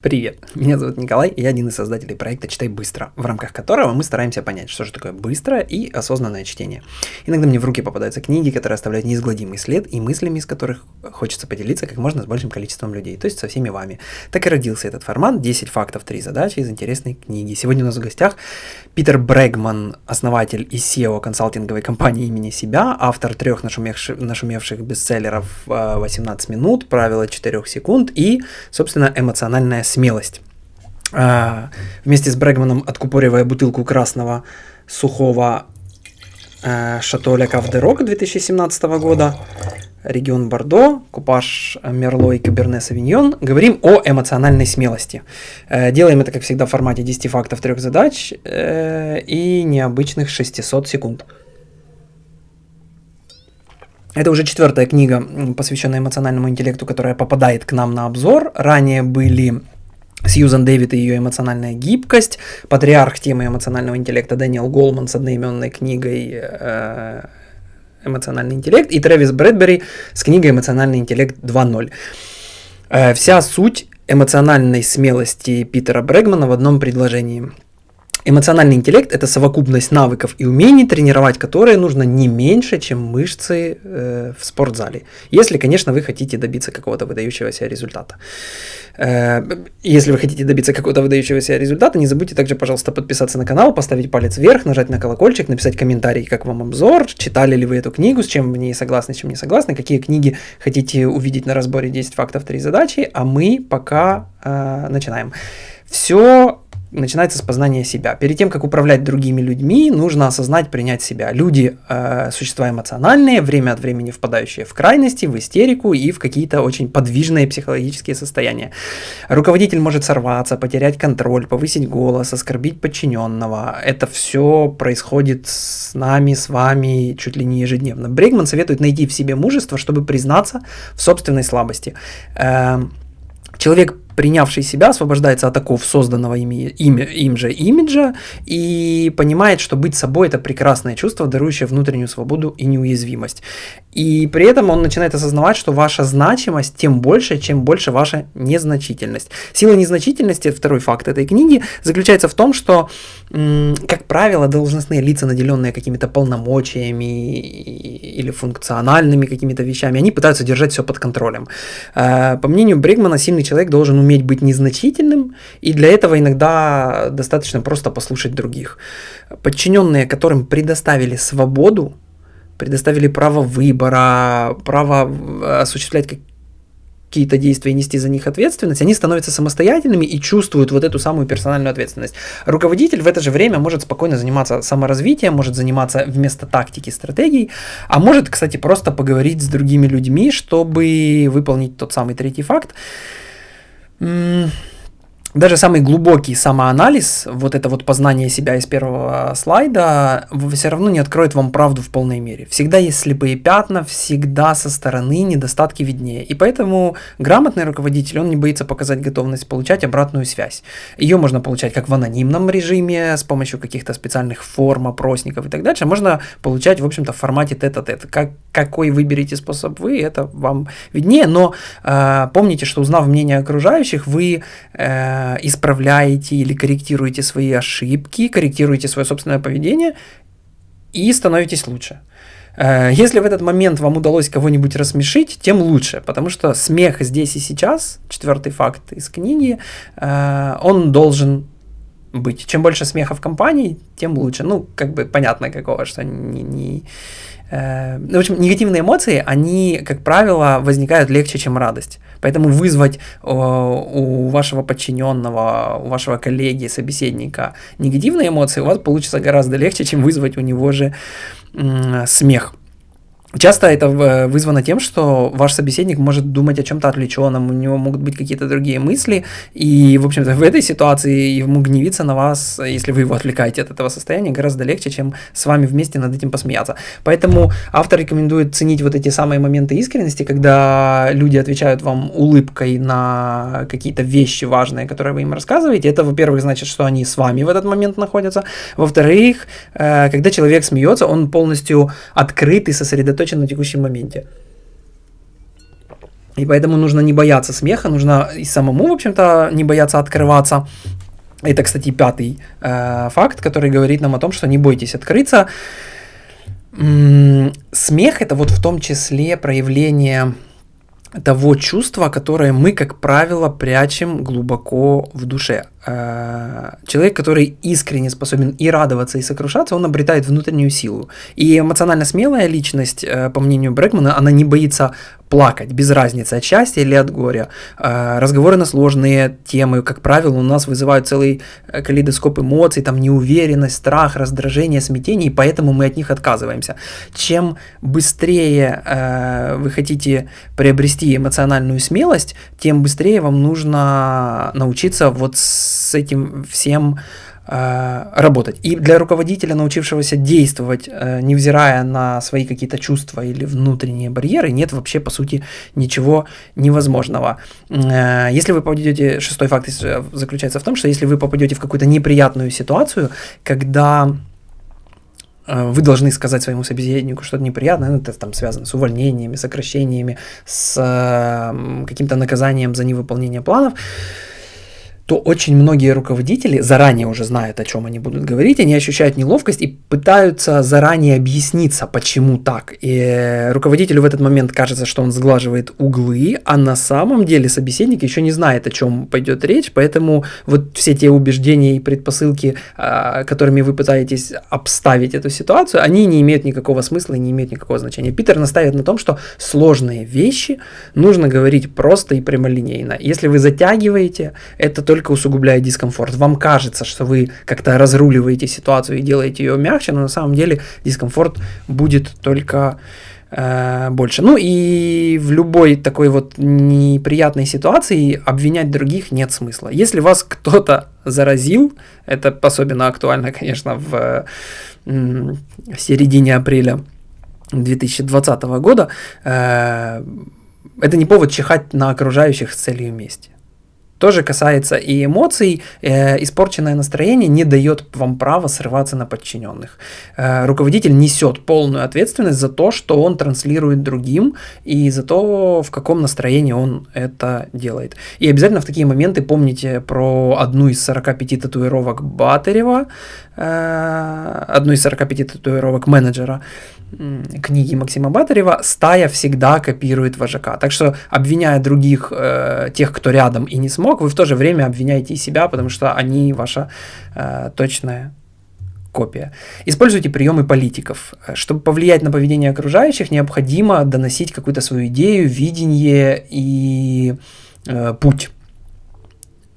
Привет, меня зовут Николай, и я один из создателей проекта «Читай быстро», в рамках которого мы стараемся понять, что же такое быстрое и осознанное чтение. Иногда мне в руки попадаются книги, которые оставляют неизгладимый след, и мыслями из которых хочется поделиться как можно с большим количеством людей, то есть со всеми вами. Так и родился этот формат «10 фактов, 3 задачи» из интересной книги. Сегодня у нас в гостях Питер Брэгман, основатель и SEO консалтинговой компании имени себя, автор трех нашумевших, нашумевших бестселлеров «18 минут», «Правила 4 секунд» и, собственно, эмоциональная смелость. А, вместе с Брэгманом, откупоривая бутылку красного сухого а, Шато Ля Кавдерок 2017 года, регион Бордо, купаж Мерло и Каберне Савиньон, говорим о эмоциональной смелости. Э, делаем это, как всегда, в формате 10 фактов, 3 задач э, и необычных 600 секунд. Это уже четвертая книга, посвященная эмоциональному интеллекту, которая попадает к нам на обзор. Ранее были Сьюзан Дэвид и ее эмоциональная гибкость, патриарх темы эмоционального интеллекта Дэниел Голман с одноименной книгой э, «Эмоциональный интеллект» и Трэвис Брэдбери с книгой «Эмоциональный интеллект 2.0». Э, вся суть эмоциональной смелости Питера Брэгмана в одном предложении – Эмоциональный интеллект – это совокупность навыков и умений, тренировать которые нужно не меньше, чем мышцы э, в спортзале. Если, конечно, вы хотите добиться какого-то выдающегося результата. Э, если вы хотите добиться какого-то выдающегося результата, не забудьте также, пожалуйста, подписаться на канал, поставить палец вверх, нажать на колокольчик, написать комментарий, как вам обзор, читали ли вы эту книгу, с чем в ней согласны, с чем не согласны, какие книги хотите увидеть на разборе 10 фактов, 3 задачи, а мы пока э, начинаем. Все начинается с познания себя. Перед тем, как управлять другими людьми, нужно осознать, принять себя. Люди э, – существа эмоциональные, время от времени впадающие в крайности, в истерику и в какие-то очень подвижные психологические состояния. Руководитель может сорваться, потерять контроль, повысить голос, оскорбить подчиненного. Это все происходит с нами, с вами чуть ли не ежедневно. Брейгман советует найти в себе мужество, чтобы признаться в собственной слабости. Э, человек принявший себя, освобождается от оков созданного им, им, им же имиджа и понимает, что быть собой – это прекрасное чувство, дарующее внутреннюю свободу и неуязвимость. И при этом он начинает осознавать, что ваша значимость тем больше, чем больше ваша незначительность. Сила незначительности, второй факт этой книги, заключается в том, что, как правило, должностные лица, наделенные какими-то полномочиями или функциональными какими-то вещами, они пытаются держать все под контролем. Э, по мнению Бригмана, сильный человек должен уметь быть незначительным, и для этого иногда достаточно просто послушать других. Подчиненные, которым предоставили свободу, предоставили право выбора, право э, осуществлять какие-то действия и нести за них ответственность, они становятся самостоятельными и чувствуют вот эту самую персональную ответственность. Руководитель в это же время может спокойно заниматься саморазвитием, может заниматься вместо тактики стратегий, а может, кстати, просто поговорить с другими людьми, чтобы выполнить тот самый третий факт Mm. Даже самый глубокий самоанализ, вот это вот познание себя из первого слайда, все равно не откроет вам правду в полной мере. Всегда есть слепые пятна, всегда со стороны недостатки виднее. И поэтому грамотный руководитель, он не боится показать готовность получать обратную связь. Ее можно получать как в анонимном режиме, с помощью каких-то специальных форм, опросников и так дальше. Можно получать, в общем-то, в формате тет-а-тет. Как, какой выберете способ вы, это вам виднее. Но э, помните, что узнав мнение окружающих, вы... Э, Э, исправляете или корректируете свои ошибки, корректируете свое собственное поведение и становитесь лучше. Э, если в этот момент вам удалось кого-нибудь рассмешить, тем лучше, потому что смех здесь и сейчас, четвертый факт из книги, э, он должен быть. Чем больше смеха в компании, тем лучше. Ну, как бы понятно какого, что не, не, Э, ну, в общем, негативные эмоции, они, как правило, возникают легче, чем радость. Поэтому вызвать у вашего подчиненного, у вашего коллеги, собеседника негативные эмоции у вас получится гораздо легче, чем вызвать у него же смех. Часто это э, вызвано тем, что ваш собеседник может думать о чем-то отвлеченном, у него могут быть какие-то другие мысли, и, в общем-то, в этой ситуации ему гневиться на вас, если вы его отвлекаете от этого состояния, гораздо легче, чем с вами вместе над этим посмеяться. Поэтому автор рекомендует ценить вот эти самые моменты искренности, когда люди отвечают вам улыбкой на какие-то вещи важные, которые вы им рассказываете. Это, во-первых, значит, что они с вами в этот момент находятся. Во-вторых, э, когда человек смеется, он полностью открыт и сосредоточен сосредоточен на текущем моменте. И поэтому нужно не бояться смеха, нужно и самому, в общем-то, не бояться открываться. Это, кстати, пятый э, факт, который говорит нам о том, что не бойтесь открыться. М-м, смех это вот в том числе проявление того чувства, которое мы, как правило, прячем глубоко в душе. Э, человек, который искренне способен и радоваться, и сокрушаться, он обретает внутреннюю силу. И эмоционально смелая личность, э, по мнению Брэкмана, она не боится плакать, без разницы, от счастья или от горя. Э, разговоры на сложные темы, как правило, у нас вызывают целый калейдоскоп эмоций, там неуверенность, страх, раздражение, смятение, и поэтому мы от них отказываемся. Чем быстрее вы хотите приобрести эмоциональную смелость, тем быстрее вам нужно научиться вот с с этим всем э, работать. И для руководителя, научившегося действовать, э, невзирая на свои какие-то чувства или внутренние барьеры, нет вообще, по сути, ничего невозможного. Э, если вы попадете, шестой факт заключается в том, что если вы попадете в какую-то неприятную ситуацию, когда вы должны сказать своему собеседнику что-то неприятное, ну, это там связано с увольнениями, сокращениями, с каким-то наказанием за невыполнение планов, то очень многие руководители, заранее уже знают, о чем они будут говорить, они ощущают неловкость и пытаются заранее объясниться, почему так. И руководителю в этот момент кажется, что он сглаживает углы, а на самом деле собеседник еще не знает, о чем пойдет речь, поэтому вот все те убеждения и предпосылки, а, которыми вы пытаетесь обставить эту ситуацию, они не имеют никакого смысла и не имеют никакого значения. Питер наставит на том, что сложные вещи нужно говорить просто и прямолинейно. Если вы затягиваете, это только только усугубляет дискомфорт. Вам кажется, что вы как-то разруливаете ситуацию и делаете ее мягче, но на самом деле дискомфорт будет только э, больше. Ну и в любой такой вот неприятной ситуации обвинять других нет смысла. Если вас кто-то заразил, это особенно актуально, конечно, в, в середине апреля 2020 года, э, это не повод чихать на окружающих с целью мести. Тоже касается и эмоций. Э, испорченное настроение не дает вам права срываться на подчиненных. Э, руководитель несет полную ответственность за то, что он транслирует другим, и за то, в каком настроении он это делает. И обязательно в такие моменты помните про одну из 45 татуировок Батарева, э, одну из 45 татуировок менеджера, книги Максима Батарева «Стая всегда копирует вожака». Так что, обвиняя других, э, тех, кто рядом и не смог, вы в то же время обвиняете и себя, потому что они ваша э, точная копия. Используйте приемы политиков. Чтобы повлиять на поведение окружающих, необходимо доносить какую-то свою идею, видение и э, путь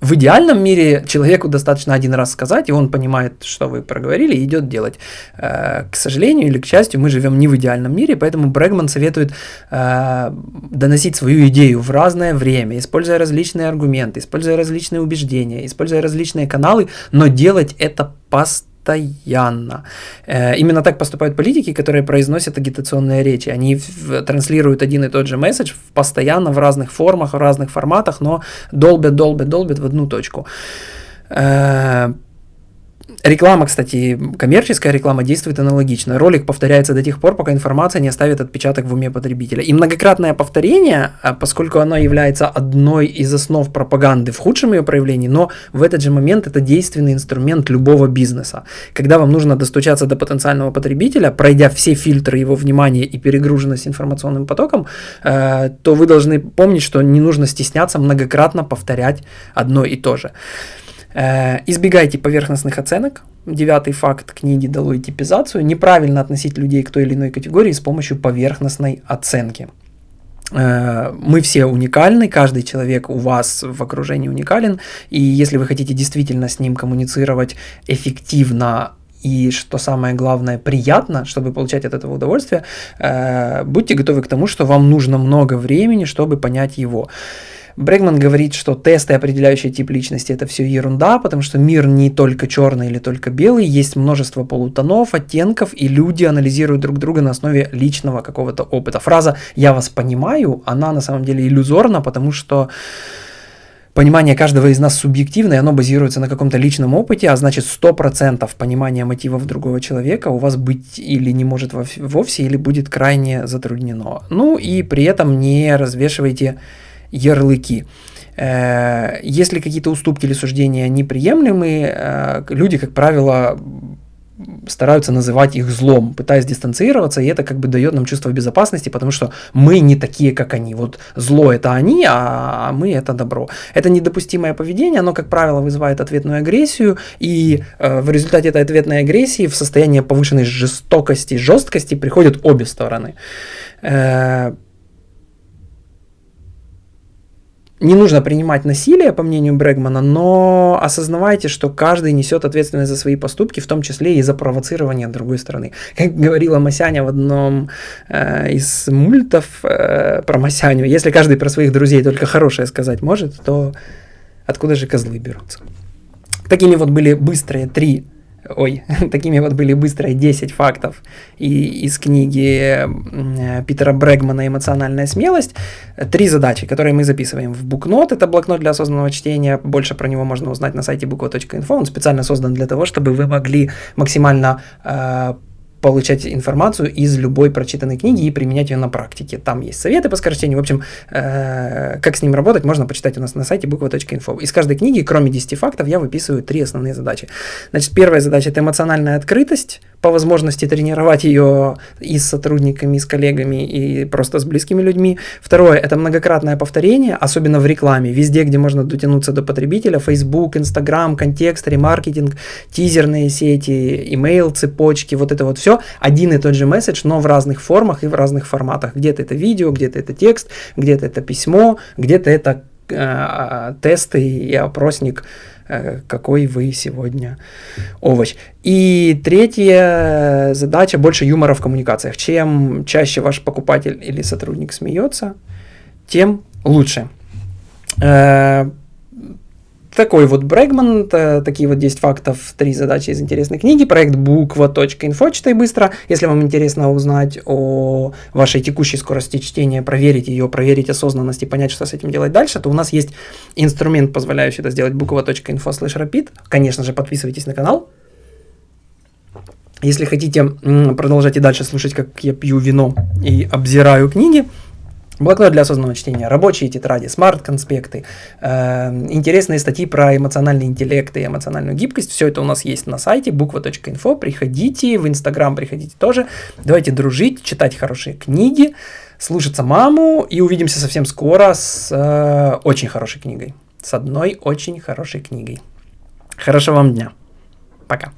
в идеальном мире человеку достаточно один раз сказать, и он понимает, что вы проговорили, и идет делать. Э, к сожалению или к счастью, мы живем не в идеальном мире, поэтому Брэгман советует э, доносить свою идею в разное время, используя различные аргументы, используя различные убеждения, используя различные каналы, но делать это постоянно постоянно. Э, именно так поступают политики, которые произносят агитационные речи. Они транслируют один и тот же месседж постоянно в разных формах, в разных форматах, но долбят, долбят, долбят в одну точку. Реклама, кстати, коммерческая реклама действует аналогично. Ролик повторяется до тех пор, пока информация не оставит отпечаток в уме потребителя. И многократное повторение, а, поскольку оно является одной из основ пропаганды в худшем ее проявлении, но в этот же момент это действенный инструмент любого бизнеса. Когда вам нужно достучаться до потенциального потребителя, пройдя все фильтры его внимания и перегруженность информационным потоком, э, то вы должны помнить, что не нужно стесняться многократно повторять одно и то же. Э, избегайте поверхностных оценок. Девятый факт книги «Долой типизацию». Неправильно относить людей к той или иной категории с помощью поверхностной оценки. Э, мы все уникальны, каждый человек у вас в окружении уникален, и если вы хотите действительно с ним коммуницировать эффективно и, что самое главное, приятно, чтобы получать от этого удовольствие, э, будьте готовы к тому, что вам нужно много времени, чтобы понять его. Брегман говорит, что тесты, определяющие тип личности, это все ерунда, потому что мир не только черный или только белый, есть множество полутонов, оттенков, и люди анализируют друг друга на основе личного какого-то опыта. Фраза «я вас понимаю», она на самом деле иллюзорна, потому что понимание каждого из нас субъективно, и оно базируется на каком-то личном опыте, а значит 100% понимания мотивов другого человека у вас быть или не может вовсе, или будет крайне затруднено. Ну и при этом не развешивайте ярлыки. Э, если какие-то уступки или суждения неприемлемы, э, люди, как правило, стараются называть их злом, пытаясь дистанцироваться, и это как бы дает нам чувство безопасности, потому что мы не такие, как они. Вот зло это они, а мы это добро. Это недопустимое поведение, оно, как правило, вызывает ответную агрессию, и э, в результате этой ответной агрессии в состояние повышенной жестокости, жесткости приходят обе стороны. Э, не нужно принимать насилие, по мнению Брэгмана, но осознавайте, что каждый несет ответственность за свои поступки, в том числе и за провоцирование другой стороны. Как говорила Масяня в одном э, из мультов э, про Масяню, если каждый про своих друзей только хорошее сказать может, то откуда же козлы берутся? Такими вот были быстрые три ой, такими вот были быстрые 10 фактов и, из книги Питера Брэгмана «Эмоциональная смелость». Три задачи, которые мы записываем в букнот. Это блокнот для осознанного чтения. Больше про него можно узнать на сайте буква.инфо. Он специально создан для того, чтобы вы могли максимально э, получать информацию из любой прочитанной книги и применять ее на практике. Там есть советы по скорочтению. В общем, э, как с ним работать, можно почитать у нас на сайте буква.инфо. Из каждой книги, кроме 10 фактов, я выписываю три основные задачи. Значит, первая задача – это эмоциональная открытость, по возможности тренировать ее и с сотрудниками, и с коллегами, и просто с близкими людьми. Второе – это многократное повторение, особенно в рекламе, везде, где можно дотянуться до потребителя, Facebook, Instagram, контекст, ремаркетинг, тизерные сети, email, цепочки, вот это вот все, один и тот же месседж, но в разных формах и в разных форматах. Где-то это видео, где-то это текст, где-то это письмо, где-то это э, тесты и опросник Э, какой вы сегодня овощ. И третья задача – больше юмора в коммуникациях. Чем чаще ваш покупатель или сотрудник смеется, тем лучше. Такой вот Брэгман, такие вот 10 фактов, 3 задачи из интересной книги, проект буква.инфо, читай быстро. Если вам интересно узнать о вашей текущей скорости чтения, проверить ее, проверить осознанность и понять, что с этим делать дальше, то у нас есть инструмент, позволяющий это сделать, буква.инфо слэш rapid. Конечно же, подписывайтесь на канал. Если хотите продолжать и дальше слушать, как я пью вино и обзираю книги, Блокнот для осознанного чтения, рабочие тетради, смарт-конспекты, э, интересные статьи про эмоциональный интеллект и эмоциональную гибкость. Все это у нас есть на сайте буква.инфо. Приходите, в Инстаграм приходите тоже. Давайте дружить, читать хорошие книги, слушаться маму и увидимся совсем скоро с э, очень хорошей книгой. С одной очень хорошей книгой. Хорошего вам дня. Пока.